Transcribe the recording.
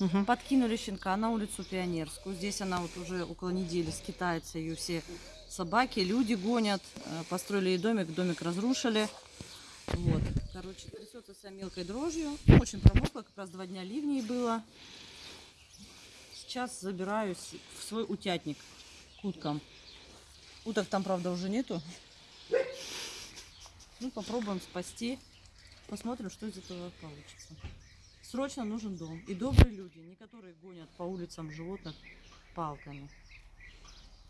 Мгм. Подкинули щенка на улицу Пионерскую. Здесь она вот уже около недели скитается. Ее все собаки, люди гонят. Э, Построили ей домик, домик разрушили. Вот. Короче, трясется вся мелкой дрожью. Очень промокла, как раз два дня ливней было. Сейчас забираюсь в свой утятник к уткам. Уток там, правда, уже нету. Ну, попробуем спасти. Посмотрим, что из этого получится. Срочно нужен дом. И добрые люди, не которые гонят по улицам животных палками.